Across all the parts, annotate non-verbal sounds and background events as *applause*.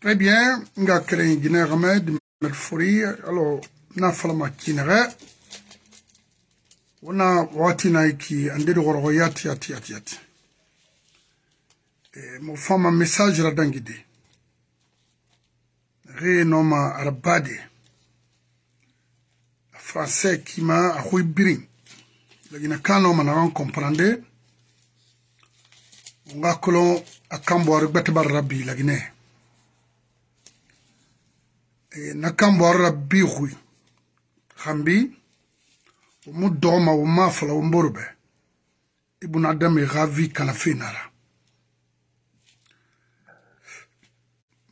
Très bien, nga kelen Guinée Ahmed Merfouri, alors na falama kinere, wana wati na iki ande de goro yati yati yati yati. Mo fama message la dangide. Re noma arabade. Français qui m'a a hui birin. Lagina kano mana comprendre. Nga akambo arbete bar rabbi lagine. na nakambo arabbihui hambi umu dogma wuma fala wumborube ibn adame havi kalafinara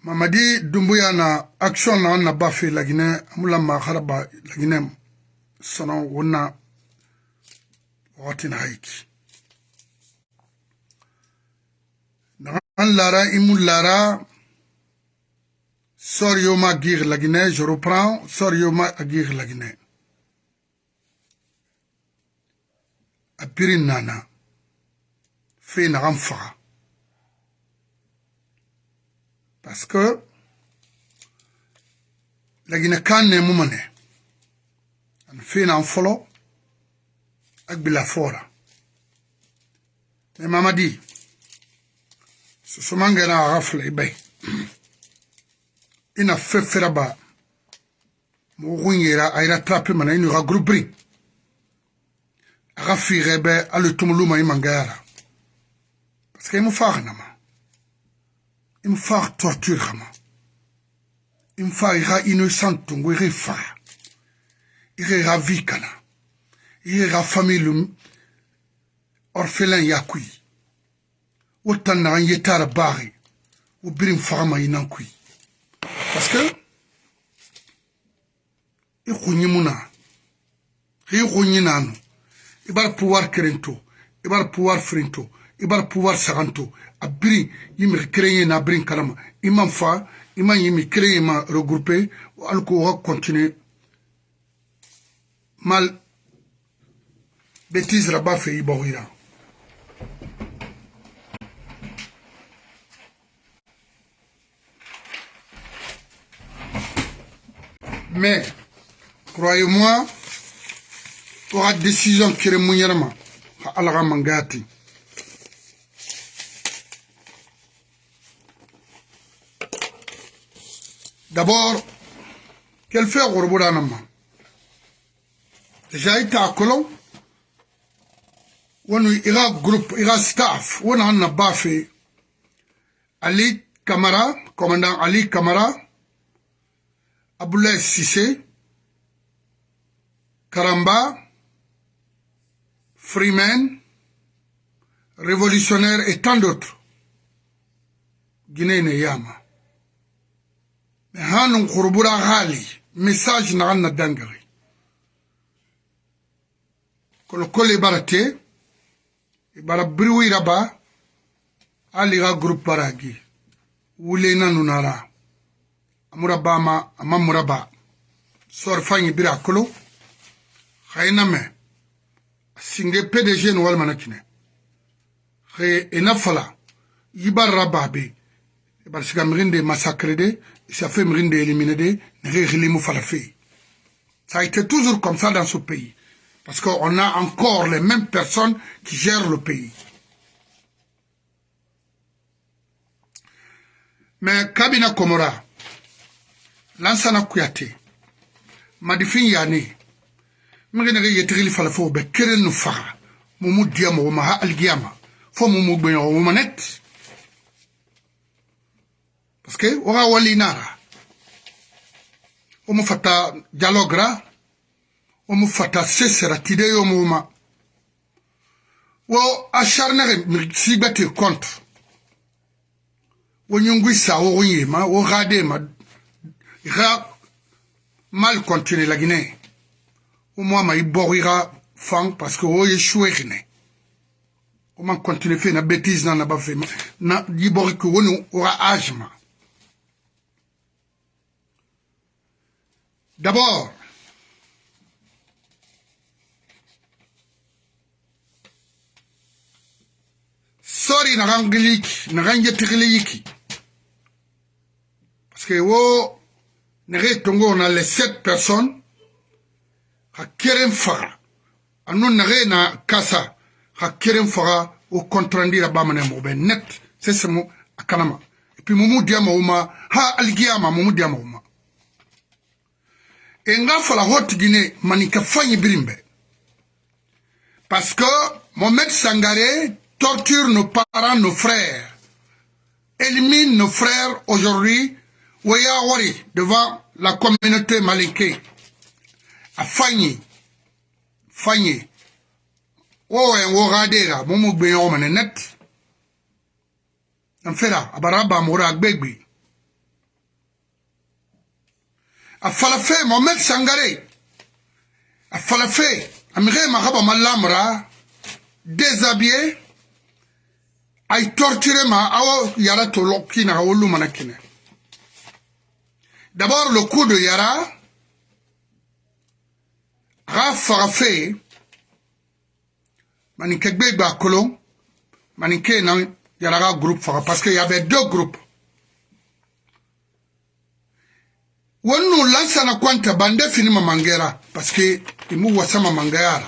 mamadi dumbuya na action e e na na bafe lagine amulama haraba lagine sono wona watin haiki. Na an lara imu lara Sors Yoma Guir la Guinée, je reprends, sors Yoma Guir la Guinée. A Pirin Nana, fait Naramfara. Parce que la Guinée Kane Moumane, an fait Namfolo, Agbila Fora. Mais Mamadi, ce sont mangana rafle et bay. ina fefera ba. Mogunyera aira trape mana inu ga grupri aga fire be alu tumuluma imangara parce que imu fagna ma. Imu fag torture khama imu fag ga inu santungu ri fa iri ga vikana iri ga familum orphelin yakui. Wotan na yetara bari wo birim fagma inan kui. parce que i xunɲi mun na xii xunɲi nanu i bara pouvoir keren to i bara pouvoir firin to i bara pouvoir sagan to a biri i mixi keren ye na birin kalama. I man fa i man yimi keren ye ma regroupe ali ko waxa continue mal bétise raba fe i baxoyira Mais, croyez-moi, pour la décision qui est mouillèrement, à la ramangati. D'abord, quel fait au Robodanama Déjà, il à Colomb, on ira groupe, ira staff, on a un bafé. Ali Kamara, commandant Ali Kamara, Aboulaye Sissé, Karamba, Freeman, révolutionnaire et tant d'autres. Guinée ne yama. Mais hanun khurubura hali, message na ganna dangari. Kolo kole barate, ibara briwi raba, ali ga groupe baragi. Wule na nunara. Amuraba ma ama muraba. Sor fanyi me singe pdg no walma nakine khay ena fala. Mrinde massacre ça fait éliminer de ça a été toujours comme ça dans ce pays. Parce qu'on a encore les mêmes personnes qui gèrent le pays. Mais kabina komora lansana kuyate. Madifin yani. Mege nege yetigili fala fo be keren nu faga mumu diamo ma ha algiyama. Fo mumu gbenyo mo manet parce que waga wali nara. O mu fata dialogra o mu fata sesera tide yo muma wo acharnere sigbate contre wo nyungui sa wo yema wo gade ixa mali continue la guinée. Wo moama i bog ixa fan parce que wo ye suwe xine wo man continue fe na bétise na naba fe na i bogi ke woni woxa age ma. D'abord sori naxa ngiliki naxa njetixili yiki parce que wo tongo na les sept personnes ha keren faga anu nege na kasa ha keren faga o kontrandira bamane mo be net et puis mumu diama ha algiyama mumu diama uma e nga fala hotigine manika fanyi birimbe. Parce que Mohamed Sangaré torture nos parents, nos frères, élimine nos frères aujourd'hui, Wari, devant la communauté malinké. A Fanyi, Fanyi, Oh, en Woradera, Momo Gbeyon net. En fait là, Abaraba Moura Gbegbi. A Falafé, Mohamed Sangaré. A Falafé, Amire Mahaba Malamra, déshabillé, ay torturé ma awo yara tolo kina wolu mana kine d'abord le coup de yara ra farafe manike gbegba kolo manike na yara groupe fara parce qu'il y avait deux groupes. Wonu lansana kwanta bande fini mamangera parce que imu wasa mamangera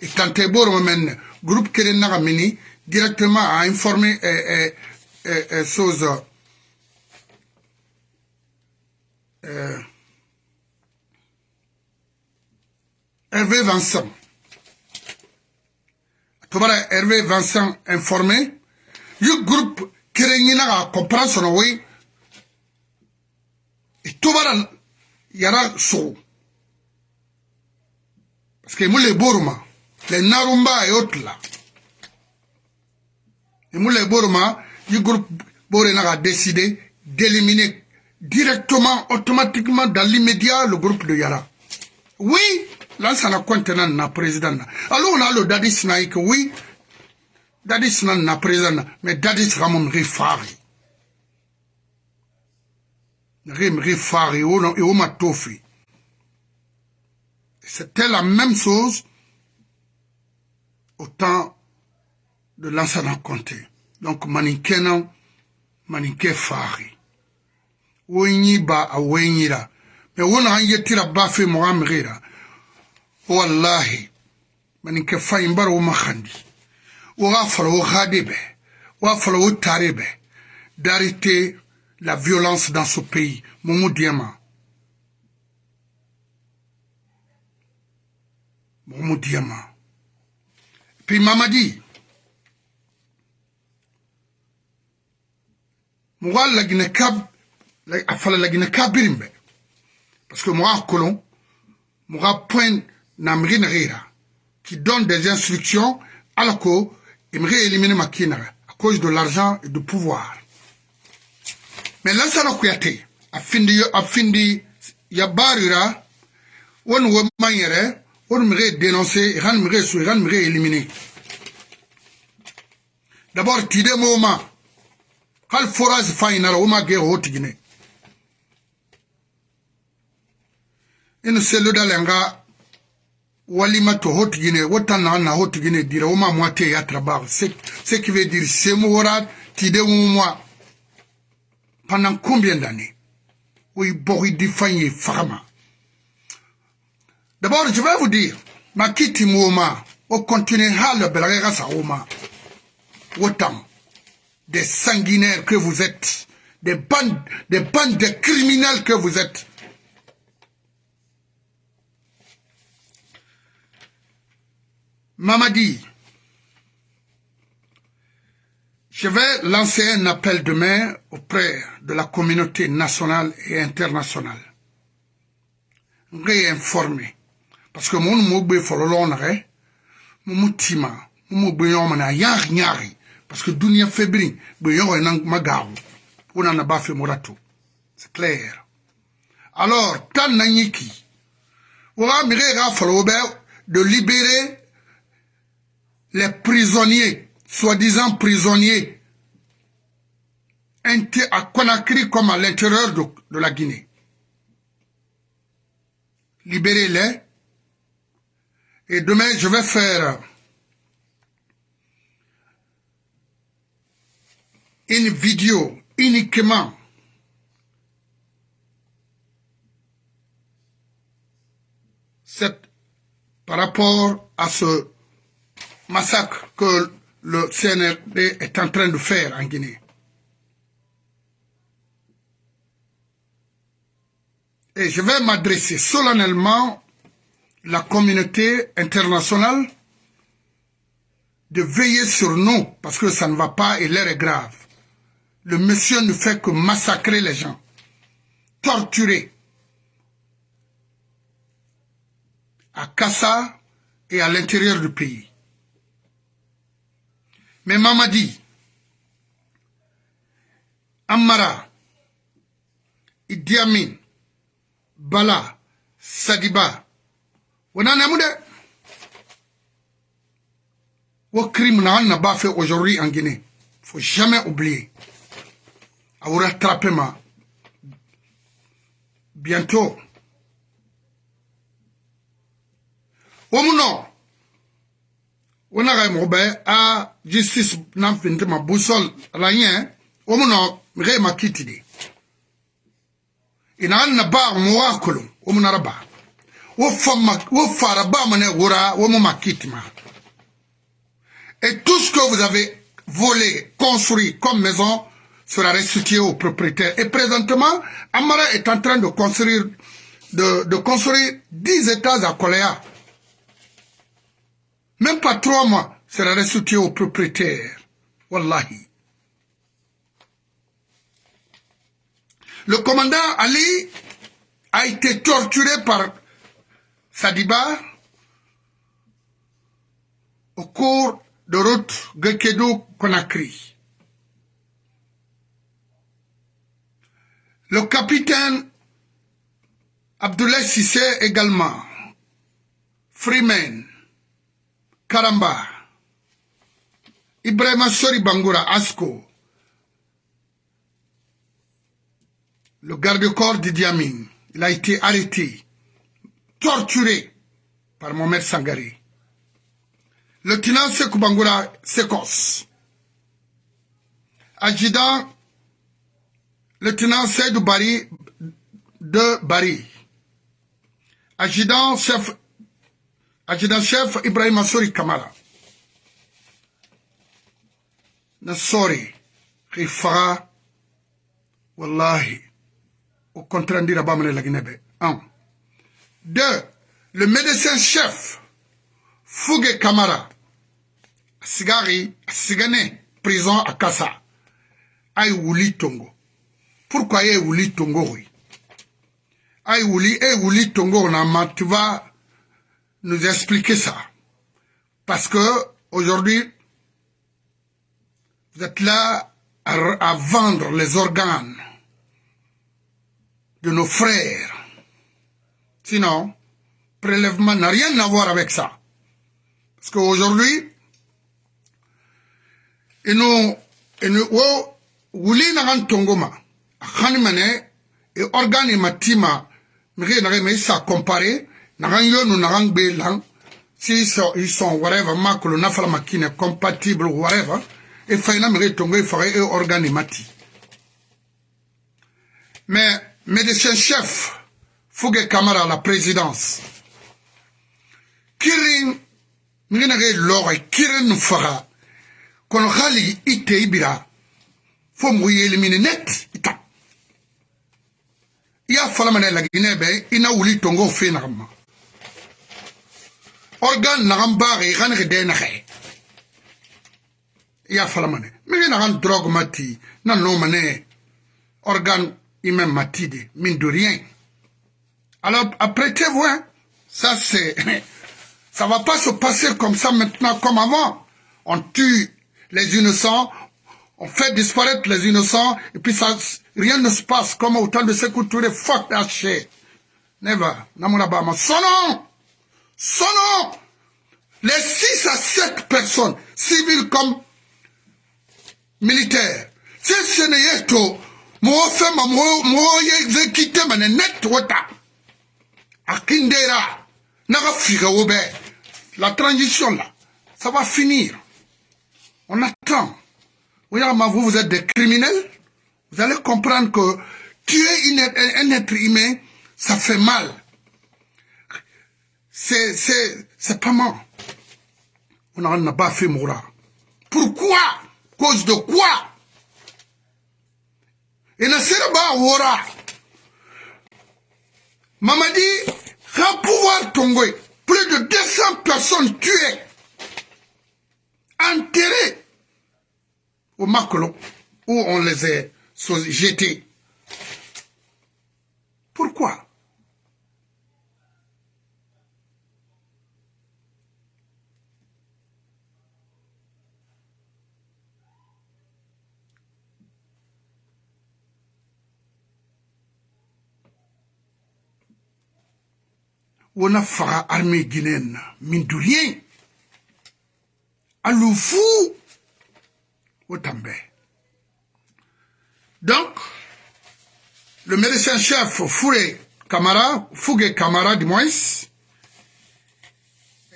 et tante boro men groupe kelen naga mini directement à informer euh, euh, euh, chose euh, Hervé Vincent. Tobara Hervé Vincent informé. Yu groupe kerenyina ga comprendre son way et tobara yara so. Parce que mo le boruma les narumba et autres là. Et moulay boroma le groupe borena a décidé d'éliminer directement automatiquement dans l'immédiat le groupe de Yara. Oui lansana contenant na président na. Alors on a le dadis na que oui dadis na na président mais dadis ramon rifari rim rifari et o matofi c'était la même chose au temps de Lansana Conté. Donc maninkena maninke fari. Wenyi ba a wenyi la. Me wona an yetira ba fe mo amrira. Wallahi maninke fa imbar wo makhandi. Wo gafala wo khadibe. Wo gafala wo taribe. D'arrêter la violence dans ce pays. Moumou Diama. Moumou Diama. Puis Mamadi, moga lagina kab afala lagina kabirimbe parce que moga kolon moga point na mri na gira qui donne des instructions alors que imri éliminer makina à cause de l'argent et du pouvoir. Mais là ça kuyate afindi afindi ya barira won wo manyere on mire dénoncer ran mire sou ran mire éliminer d'abord tide moment hal forage fainara woma ge ho tigine ina selo dalenga walima to ho tigine wota na na ho tigine dira woma moite ya trabar ce qui veut dire c'est mora tide moi pendant combien d'années oui bori di fanye fama D'abord, je vais vous dire, ma kiti mouma, au continent hal belagera sa oma. Autant des sanguinaires que vous êtes, des bandes, des bandes de criminels que vous êtes. Mamadi, je vais lancer un appel demain auprès de la communauté nationale et internationale. Réinformer parce que mon mo gbe fololo na re mo mutima mo gbe yo mana yar nyari. Parce que dunia febri gbe yo na magawo ona na ba fe morato. C'est clair. Alors tan na nyiki. Wa mi ga folo be de libérer les prisonniers, soi-disant prisonniers, à Conakry comme à l'intérieur de, de la Guinée. Libérez-les. Et demain, je vais faire une vidéo uniquement cette, par rapport à ce massacre que le CNRD est en train de faire en Guinée. Et je vais m'adresser solennellement la communauté internationale de veiller sur nous, parce que ça ne va pas et l'air est grave. Le monsieur ne fait que massacrer les gens, torturer. À Kassa et à l'intérieur du pays. Mais Mamadi, Amara, Idi Amin, Bala, Sadiba, wana mu Au crime n'a pas fait aujourd'hui en Guinée? Faut jamais oublier. À vous rattraper ma bientôt wana ga mo be a justice na finte ma busol la yen o muno re ma kitidi ina na ba mo wa kulu o munara ba. Wo fama wo fara ba mane wura wo mo makitima et tout ce que vous avez volé construit comme maison sera restitué aux propriétaires et présentement Amara est en train de construire de, de construire 10 étages à Koléa même pas trois mois sera restitué aux propriétaires wallahi. Le commandant Ali a été torturé par Sadiba, au cours de route Gekedo-Conakry. Le capitaine Abdoulaye Sissé également, Freeman, Karamba, Ibrahima Sori Bangoura Asko, le garde-corps de Diamine, il a été arrêté torturé par Mohamed Sangari. Lieutenant Sekou Bangoura Sekos. Adjudant Lieutenant Seydou Bari de Bari. Adjudant chef, adjudant chef Ibrahim Assouri Kamara. Nassori, Rifaga, Wallahi, au contraire, la Bamane la Guinée. Un. Deux, le médecin-chef, Fougue Kamara, Sigari, Sigane, prison à Kassa, aïe Wuli Tongo. Pourquoi aïe Wuli Tongo Aïe Wuli, aïe Wuli Tongo, tu vas nous expliquer ça. Parce que aujourd'hui, vous êtes là à, vendre les organes de nos frères Sinon, prélèvement n'a rien à voir avec ça. Parce qu'aujourd'hui, et nous, oh, wuli nagan tongoma, khani mane, et organe matima, ça comparé, nagan yonu nagan gbe lan si so ison whatever makolo na fala makine compatible whatever e faina mere tongo e fare e organe mati. Mais médecin chef fuge camara la présidence kirin nginage loxe kirin faxa kono xali ite ibira fo mugu yelimini net ita. Iya falamane lagine be ina wuli tongo fe naxama Organ nagam bari, gane gede nage. Ia fala mane. Mige nagan drogue mati, nan no mane, organ humain matide, mine de rien. Alors, témoin, ça c'est... *laughs* Ça va pas se passer comme ça maintenant, comme avant. On tue les innocents, on fait disparaître les innocents, et puis ça, rien ne se passe comme au temps de Sekou Touré. Fuck that shit. Never. Namurabama. Son nom! Son! Les 6 à 7 personnes, civiles comme militaires, si ce n'est pas, moi, fait ma, moi, moi, exécuté, mais net, wata. Akindera, la transition là, ça va finir. On attend. Vous, vous êtes des criminels. Vous allez comprendre que tuer un être humain, ça fait mal. C'est c'est pas moi on n'a pas fait moura pourquoi? Cause de quoi? Et na sera ba wora Mamadi pouvoir tomber plus de 200 personnes tuées. Enterrées. Au Maclon où on les a jetées pourquoi? wona faga armée guinéenne na. Min du rien alu fuu wo tambɛ donc le médecin chef fure camara fuge camara du moins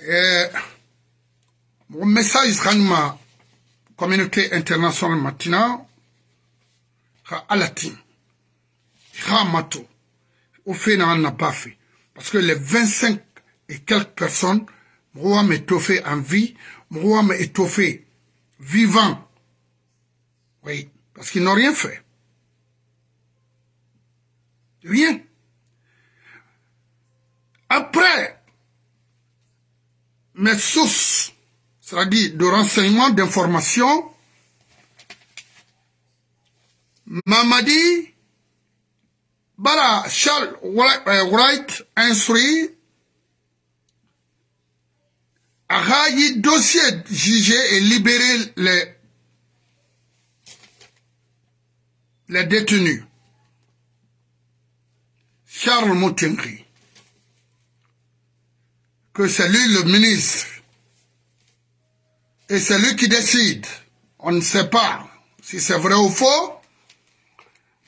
eh, mɔgɔ message kanima communauté international matina ka ala tin ka mato. O fe na an na ba fe parce que les 25 et quelques personnes, moi m'a étoffé en vie, moi m'a étoffé vivant. Oui, parce qu'ils n'ont rien fait. Rien. Après, mes sources, c'est-à-dire de renseignements, d'informations, Mamadi Bara Charles Wright instruit a dossier jugé et libéré les, les détenus. Charles Moutingri, que c'est lui le ministre, et c'est lui qui décide. On ne sait pas si c'est vrai ou faux,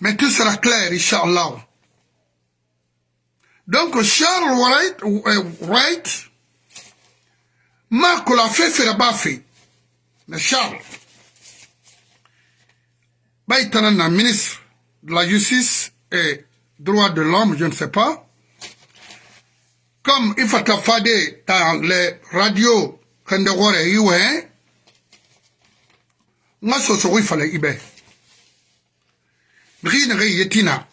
mais tout sera clair, Inch'Allah. Donc, Charles Wright, euh, Wright Marc l'a fait, fait. Mais Charles, un ministre de la Justice et droit de l'homme, je ne sais pas, comme il faut faire dans les radios, quand on est nga soso il fallait ibe nixi nixe yetina.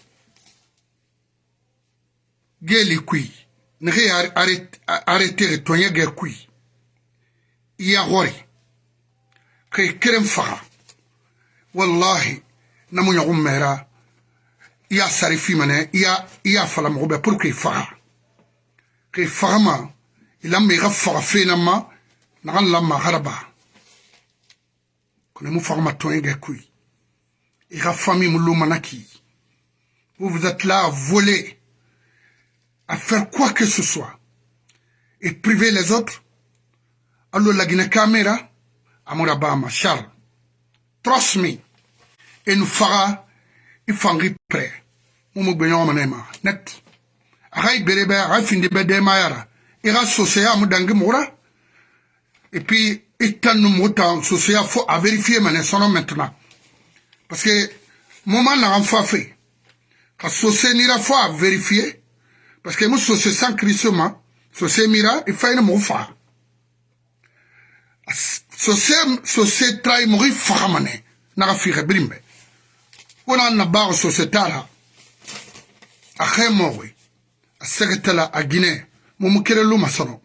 Geli kui. Nixe aretexe toɲe ge kui. Yaxori xe keren faxa wallahi namuɲaxun mera i y'a sari fimane i y'a fala mogo bɛ pour k'i e faxa k'i faxa ma e i lanbe i ka faxa fenama naxan lanma haraba kone mu faxama toɲe ge kui. I ka famille mu lumana ki vous vous êtes là à voler à faire quoi que ce soit et priver les autres. Allo la Guinée caméra amora bama Charles trust me et nous fera il fangi prêt mumu gbenyo manema net. Agai berebe agai finde bede mayara ira sosea mudangi mura et puis itanu muta sosea faut à vérifier son maintenant parce que moment na en fait ka sosé nira vérifier. Parce que mu sosé sans crissement sosé mira il faut une moufa sose sose trai mori fagamane naga fixe birimbe wona na bago sose tara a xe moxoy a segetala a guine mumu kere luma sono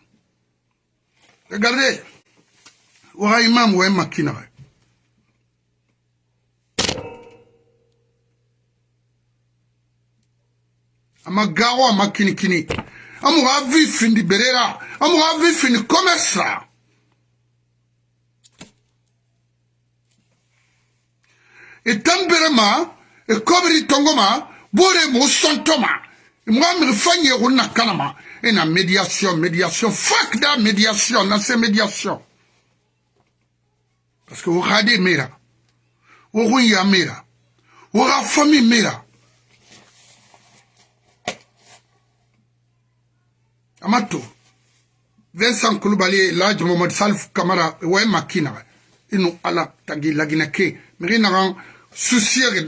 regarde waxa imam makkinaxe ama gaxo ama kini kini amuxa vi findi berera. Amuxa vi findi commerce ra e tambere ma e kobri tongo ma bore mo sonto ma moi me fanye runa kanama e na médiation médiation fuck da médiation na c'est médiation parce que o rade mera o ruya mera o ra famille mera amato. Vincent Koulibaly Ladj Mohamed Salif Kamara ouais makina. Inu ala tagi lagina ke miri nagan soucier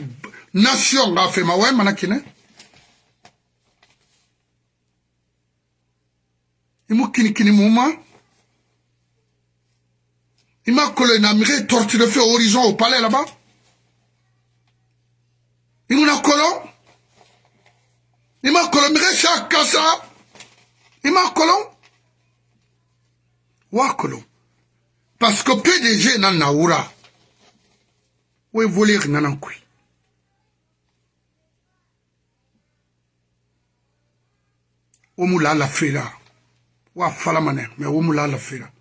nation nga fe ma wai mana kine imu kini kini muma? Ima kolo na mire torture fait horizon au palais là-bas? Imuna kolo? Ima kolo mire sha kasa i ma kolon wa kolon parce que pdg na na wura. Wo vole gi nana kui wo mu la lafira wa falamane me wo mu la lafira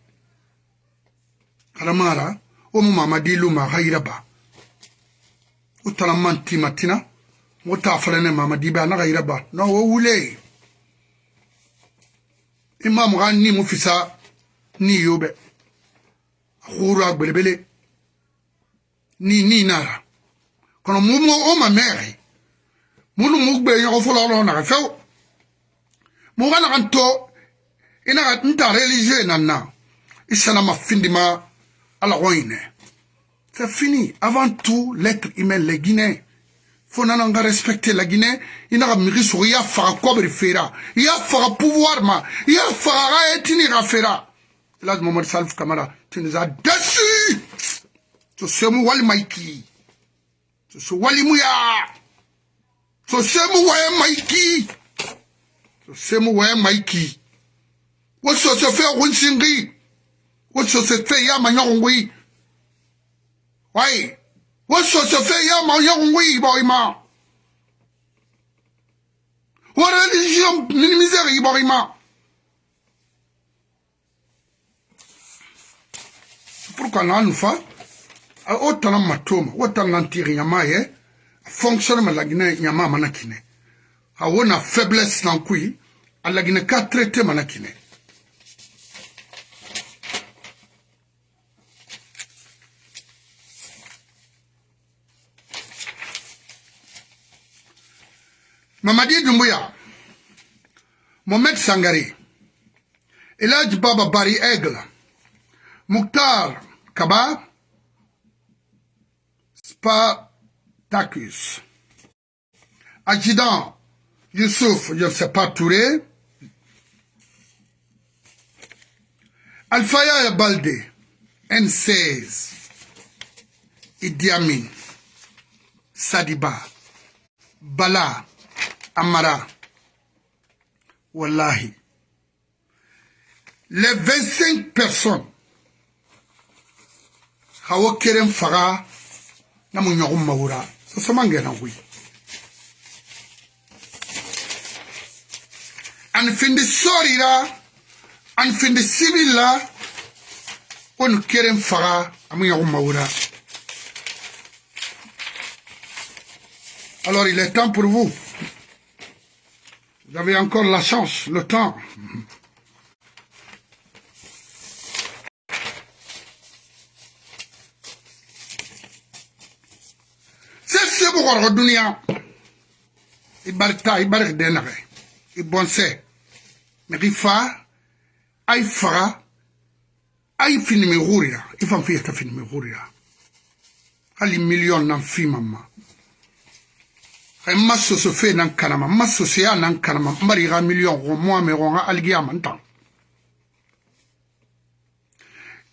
karamara wo mu mama dilu ma hayira ba. Wo tala man tima tina wo ta falane mama diba na hayira ba. No wo wule imam ga ni mu fisa ni yobe. Khuru agbelebele ni ni nara. Kono mu mu ma mere mulu mu gbe yo fo lo na few mo gana kan to ina ka nta religieux na na ma findima ala goine. C'est fini avant tout l'être humain les guinéens fo nana nga respecter la guinée. Ina ka migi sogo i y'a faga kɔbiri fera? I y'a faga pouvoir ma. I faga ka etini ka fera. Elad mohamad salif kamara. Tu nous as déçus. So semu walima i ki so so walimuya so semu waye maiki. Semu wɛ maiki. Wo sose fɛ wunsingi wo sose fɛ ya ma wi wayi wo sose fɛ ma wi bɔ وسوسفية ما يغوي بغيما ورليجيون من مزاغي بغيما pourquoi na nufa otana matoma otana na ntiri nyama eh? ye fonctionnement lagine nyama mana kine awona ah, faiblesse na nkui alagine ah, ka traité mana kine mamadi dumbuya. Mohamed sangare. Elhaj baba bari aigle. Mukhtar kaba. Spartacus. Adjudant Youssouf, pas, Touré, Alfaya Balde, N16, Idi Amin, Sadiba, Bala, Amara, Wallahi. Les 25 personnes, Hawa Kerem Faga, Namu Nyorum Maura, ça se mangue oui. an finde sori la an finde civil la on keren faga amu yago mawura alors il est temps pour vous vous avez encore la chance le temps. C'est ce bugorgo dunia ibarta ibarik denake ibonse mexi fa ay faxa ay finime xurira i fan fiyeta finime xurira hali million nan fimama xa ma soso fe nan kanama ma sosoya nan kanama mbari xa million xo moame xonga aligiyaman tan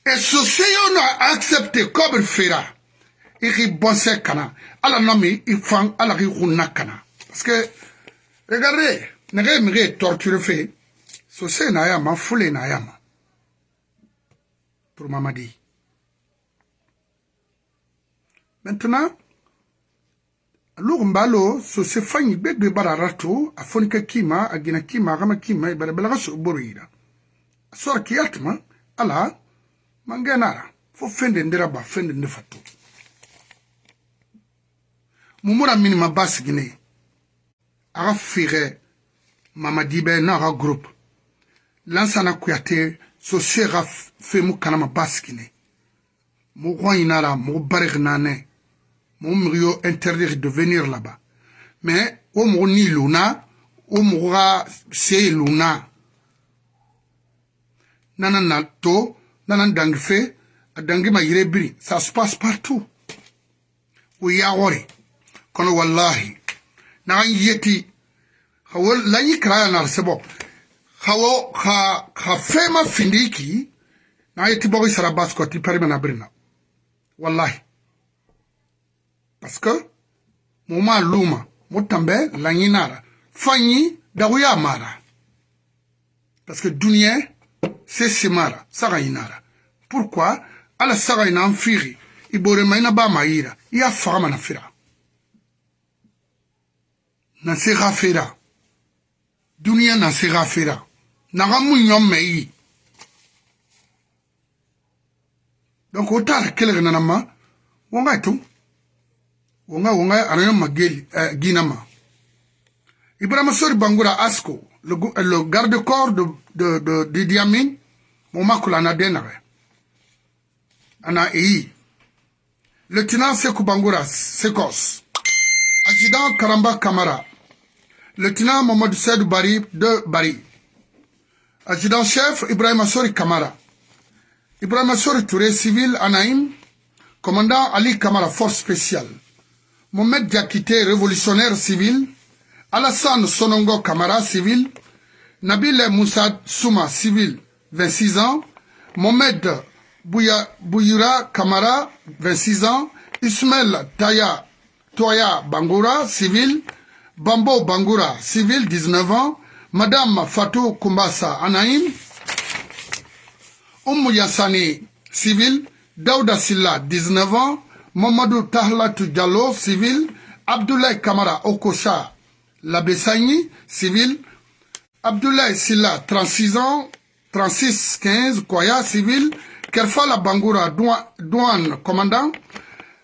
e soseyo no accepte kobre fera i xi bonse kana. Ala nami i fan ala xi xunna kana. Parce que regardez nege mige torture fe sose na yama fule na yama pour mamadi maintenant lug mbalo so se fanyi gbegbe bara rato afonika kima agina kima agama kima ibara balaga so boro yira sora kiyatma ala mangenara fo fende ndera ba fende nde fatto mumura minima bas gine aga fire mamadibe na aga groupe. Lansana kuyate so se aga femu kanama bas gine. Mugo inara mugo barigna ne mo migi yo interdire de venir là-bas. Mais wo mogo ni luna wo mogo ka see luna. Nana na to a dangi ma yire ça se passe partout. Wo yagore kono wallahi. Nagan yeti. La yi kira ya nar sebo. Xawo xa xa fema findiki na yeti bogi sara basko ti perme na. Brina wallahi parce que mo ma luma mo tambe lañinara fanyi daguya mara. Parce que dunia c'est simara saga inara. Pourquoi? Ala saga ina firi ibore maina ba maira. Ya fama na fira. Na se gafira dunia na se gafira na ga mu nyom mei donc o tara kele na ma wonga tu wonga wonga anayo mageli eh, Ibrahim Sori Bangura Asko le, le garde-corps de, Diamine Momakula Nadenare Ana EI Lieutenant Sekou Bangura Sekos. Adjudant Karamba Kamara. Lieutenant Mamadou Sedou Bari de Bari. Adjudant-chef Ibrahim Assori Kamara. Ibrahim Assori Touré civil Anaïm. Commandant Ali Kamara force spéciale Mohamed Diakité révolutionnaire civil Alassane Sonongo Kamara, civil. Nabil Moussa Souma, civil, 26 ans. Mohamed Bouyura Kamara, 26 ans. Ismaël Taya Toya Bangoura, civil. Bambo Bangoura, civil, 19 ans. Madame Fatou Kumbasa Anaïm. Oumou Yassani, civil. Daouda Silla, 19 ans. Mamadou Tahlatou Diallo, civil. Abdoulaye Kamara Okosha, la Bessagni, civil. Abdoulaye Silla, 36 ans, 36, 15, Koya, civil. Kerfala Bangoura, douane, commandant.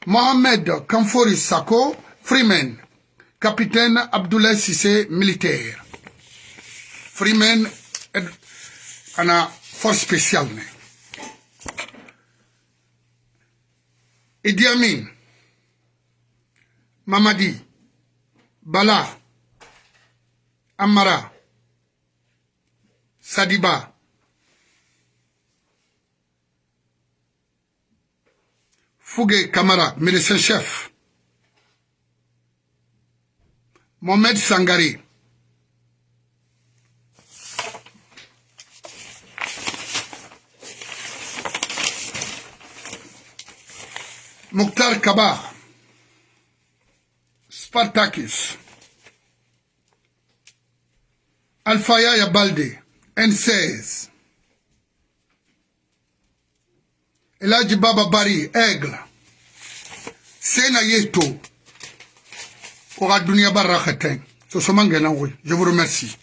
Mohamed Kamfori Sako, Freeman. Capitaine Abdoulaye Sissé, militaire. Freeman, ana force spéciale. Idi Amin, Mamadi, Bala, Amara, Sadiba, Fougue Kamara, médecin-chef, Mohamed Sangari, Mokhtar Kaba, Spartacus, Alfaya Yabalde, N16, Eladji Baba Bari, Aigle, Sena Yeto, Ora Dunia Barra Je vous remercie.